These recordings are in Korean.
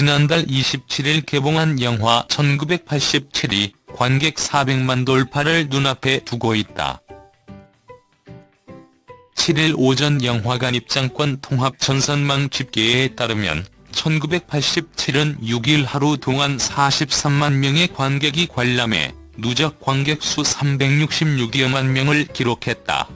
지난달 27일 개봉한 영화 1987이 관객 400만 돌파를 눈앞에 두고 있다. 7일 오전 영화관 입장권 통합 전선망 집계에 따르면 1987은 6일 하루 동안 43만 명의 관객이 관람해 누적 관객 수 366여만 명을 기록했다.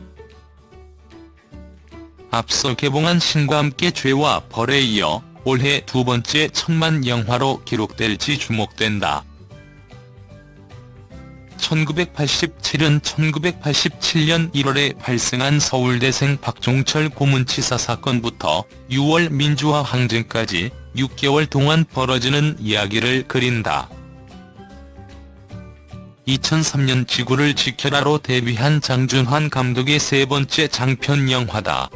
앞서 개봉한 신과 함께 죄와 벌에 이어 올해 두 번째 천만 영화로 기록될지 주목된다. 1987은 1987년 1월에 발생한 서울대생 박종철 고문치사 사건부터 6월 민주화 항쟁까지 6개월 동안 벌어지는 이야기를 그린다. 2003년 지구를 지켜라로 데뷔한 장준환 감독의 세 번째 장편 영화다.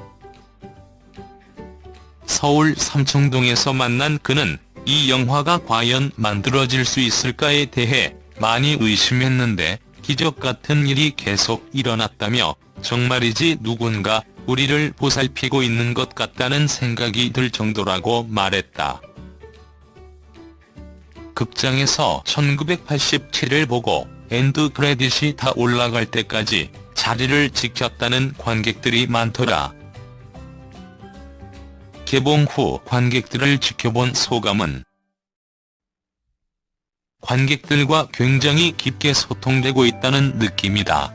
서울 삼청동에서 만난 그는 이 영화가 과연 만들어질 수 있을까에 대해 많이 의심했는데 기적 같은 일이 계속 일어났다며 정말이지 누군가 우리를 보살피고 있는 것 같다는 생각이 들 정도라고 말했다. 극장에서 1987을 보고 엔드 크레딧이 다 올라갈 때까지 자리를 지켰다는 관객들이 많더라. 개봉 후 관객들을 지켜본 소감은 관객들과 굉장히 깊게 소통되고 있다는 느낌이다.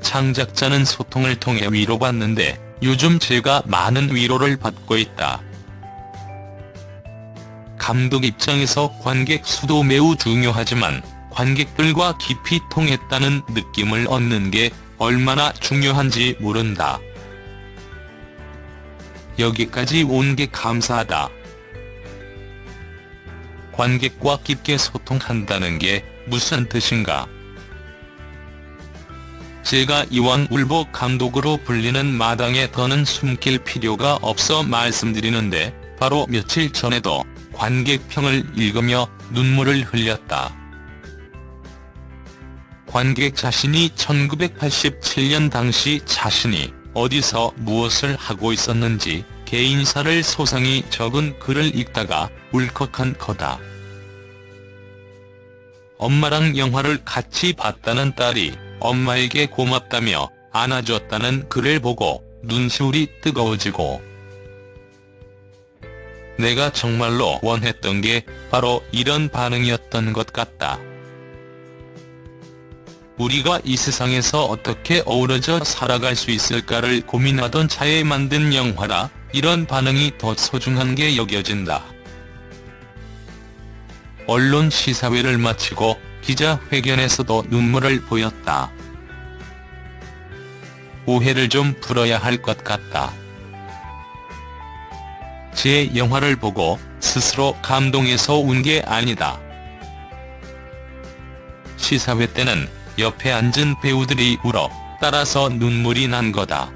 창작자는 소통을 통해 위로받는데 요즘 제가 많은 위로를 받고 있다. 감독 입장에서 관객 수도 매우 중요하지만 관객들과 깊이 통했다는 느낌을 얻는 게 얼마나 중요한지 모른다. 여기까지 온 게 감사하다. 관객과 깊게 소통한다는 게 무슨 뜻인가? 제가 이왕 울보 감독으로 불리는 마당에 더는 숨길 필요가 없어 말씀드리는데 바로 며칠 전에도 관객평을 읽으며 눈물을 흘렸다. 관객 자신이 1987년 당시 자신이 어디서 무엇을 하고 있었는지 개인사를 소상히 적은 글을 읽다가 울컥한 거다. 엄마랑 영화를 같이 봤다는 딸이 엄마에게 고맙다며 안아줬다는 글을 보고 눈시울이 뜨거워지고 내가 정말로 원했던 게 바로 이런 반응이었던 것 같다. 우리가 이 세상에서 어떻게 어우러져 살아갈 수 있을까를 고민하던 차에 만든 영화라 이런 반응이 더 소중한 게 여겨진다. 언론 시사회를 마치고 기자회견에서도 눈물을 보였다. 오해를 좀 풀어야 할 것 같다. 제 영화를 보고 스스로 감동해서 운 게 아니다. 시사회 때는 옆에 앉은 배우들이 울어 따라서 눈물이 난 거다.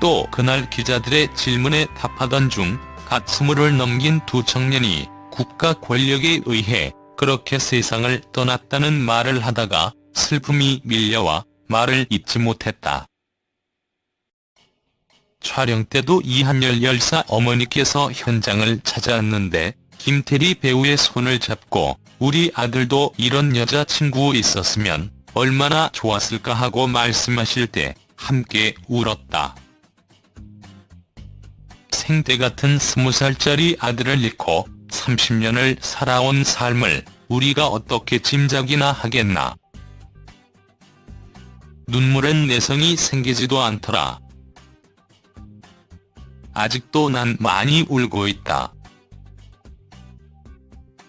또 그날 기자들의 질문에 답하던 중 갓 스물을 넘긴 두 청년이 국가 권력에 의해 그렇게 세상을 떠났다는 말을 하다가 슬픔이 밀려와 말을 잇지 못했다. 촬영 때도 이한열 열사 어머니께서 현장을 찾아왔는데 김태리 배우의 손을 잡고 우리 아들도 이런 여자친구 있었으면 얼마나 좋았을까 하고 말씀하실 때 함께 울었다. 생때 같은 스무 살짜리 아들을 잃고 30년을 살아온 삶을 우리가 어떻게 짐작이나 하겠나. 눈물엔 내성이 생기지도 않더라. 아직도 난 많이 울고 있다.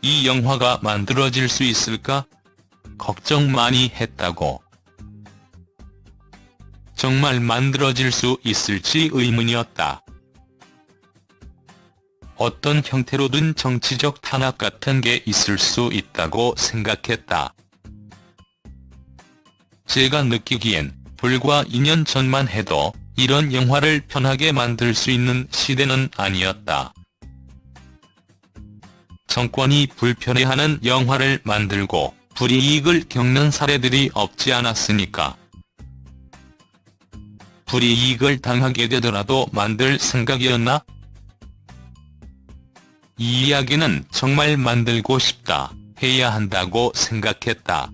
이 영화가 만들어질 수 있을까? 걱정 많이 했다고. 정말 만들어질 수 있을지 의문이었다. 어떤 형태로든 정치적 탄압 같은 게 있을 수 있다고 생각했다. 제가 느끼기엔 불과 2년 전만 해도 이런 영화를 편하게 만들 수 있는 시대는 아니었다. 정권이 불편해하는 영화를 만들고 불이익을 겪는 사례들이 없지 않았으니까. 불이익을 당하게 되더라도 만들 생각이었나? 이 이야기는 정말 만들고 싶다, 해야 한다고 생각했다.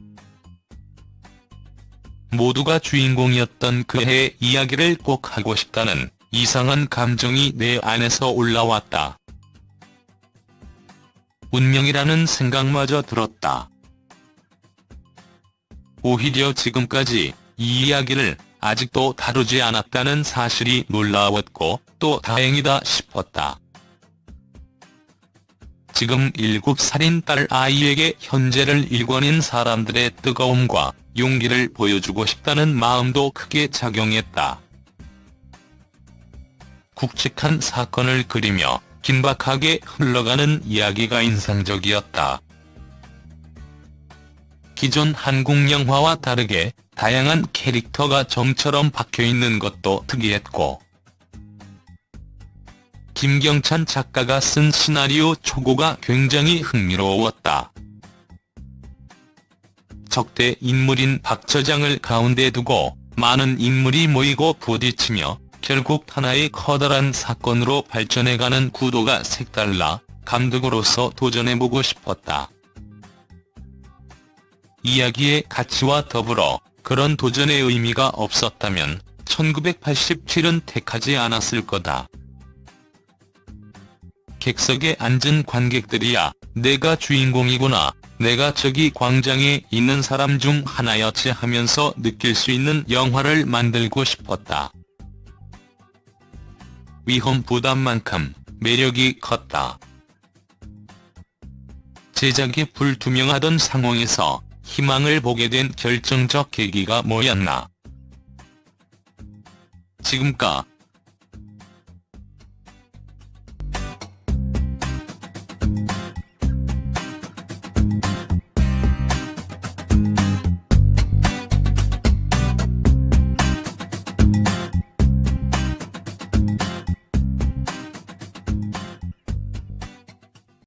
모두가 주인공이었던 그 해의 이야기를 꼭 하고 싶다는 이상한 감정이 내 안에서 올라왔다. 운명이라는 생각마저 들었다. 오히려 지금까지 이 이야기를 아직도 다루지 않았다는 사실이 놀라웠고 또 다행이다 싶었다. 지금 7살인 딸 아이에게 현재를 일궈낸 사람들의 뜨거움과 용기를 보여주고 싶다는 마음도 크게 작용했다. 굵직한 사건을 그리며 긴박하게 흘러가는 이야기가 인상적이었다. 기존 한국 영화와 다르게 다양한 캐릭터가 점처럼 박혀있는 것도 특이했고 김경찬 작가가 쓴 시나리오 초고가 굉장히 흥미로웠다. 적대 인물인 박 처장을 가운데 두고 많은 인물이 모이고 부딪히며 결국 하나의 커다란 사건으로 발전해가는 구도가 색달라 감독으로서 도전해보고 싶었다. 이야기의 가치와 더불어 그런 도전의 의미가 없었다면 1987은 택하지 않았을 거다. 객석에 앉은 관객들이야 내가 주인공이구나, 내가 저기 광장에 있는 사람 중 하나였지 하면서 느낄 수 있는 영화를 만들고 싶었다. 위험 부담만큼 매력이 컸다. 제작이 불투명하던 상황에서 희망을 보게 된 결정적 계기가 뭐였나. 지금까